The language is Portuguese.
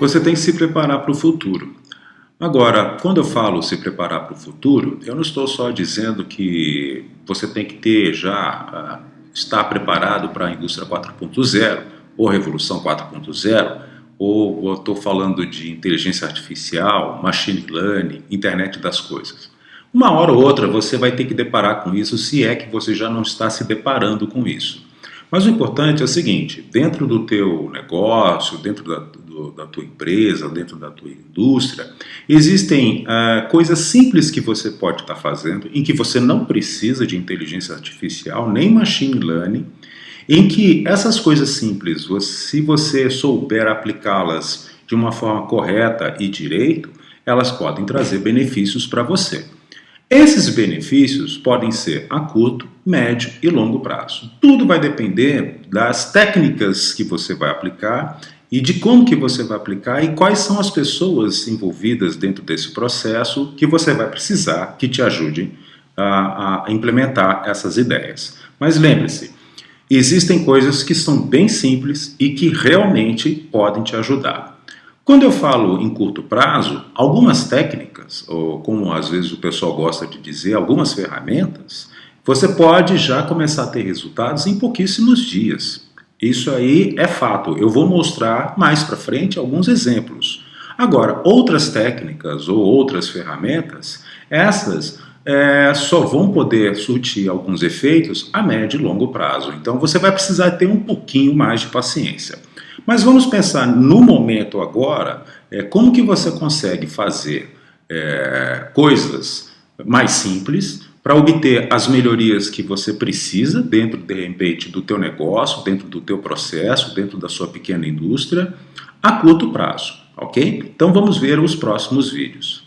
você tem que se preparar para o futuro. Agora, quando eu falo se preparar para o futuro, eu não estou só dizendo que você tem que ter já, uh, estar preparado para a indústria 4.0 ou revolução 4.0, ou estou falando de inteligência artificial, machine learning, internet das coisas. Uma hora ou outra você vai ter que deparar com isso, se é que você já não está se deparando com isso. Mas o importante é o seguinte, dentro do teu negócio, dentro da, do, da tua empresa, dentro da tua indústria, existem uh, coisas simples que você pode estar fazendo, em que você não precisa de inteligência artificial, nem machine learning, em que essas coisas simples, se você souber aplicá-las de uma forma correta e direito, elas podem trazer benefícios para você. Esses benefícios podem ser a curto, médio e longo prazo. Tudo vai depender das técnicas que você vai aplicar e de como que você vai aplicar e quais são as pessoas envolvidas dentro desse processo que você vai precisar que te ajudem a, a implementar essas ideias. Mas lembre-se, existem coisas que são bem simples e que realmente podem te ajudar. Quando eu falo em curto prazo, algumas técnicas, ou como às vezes o pessoal gosta de dizer, algumas ferramentas, você pode já começar a ter resultados em pouquíssimos dias. Isso aí é fato. Eu vou mostrar mais para frente alguns exemplos. Agora, outras técnicas ou outras ferramentas, essas é, só vão poder surtir alguns efeitos a médio e longo prazo. Então você vai precisar ter um pouquinho mais de paciência. Mas vamos pensar no momento agora, é, como que você consegue fazer é, coisas mais simples para obter as melhorias que você precisa dentro, de repente, do teu negócio, dentro do teu processo, dentro da sua pequena indústria, a curto prazo, ok? Então vamos ver os próximos vídeos.